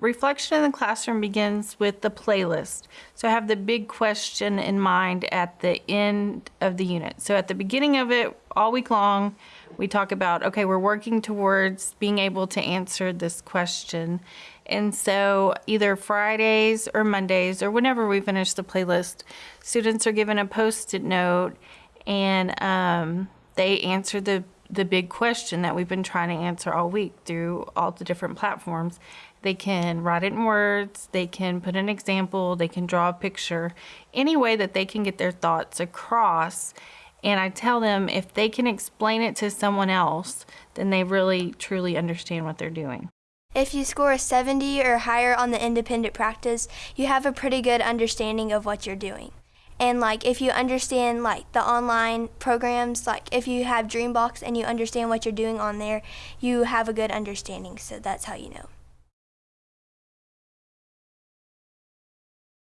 reflection in the classroom begins with the playlist. So I have the big question in mind at the end of the unit. So at the beginning of it, all week long, we talk about, okay, we're working towards being able to answer this question. And so either Fridays or Mondays or whenever we finish the playlist, students are given a post-it note and um, they answer the the big question that we've been trying to answer all week through all the different platforms. They can write it in words, they can put an example, they can draw a picture, any way that they can get their thoughts across. And I tell them if they can explain it to someone else, then they really truly understand what they're doing. If you score a 70 or higher on the independent practice, you have a pretty good understanding of what you're doing. And like if you understand like the online programs, like if you have Dreambox and you understand what you're doing on there, you have a good understanding. So that's how you know.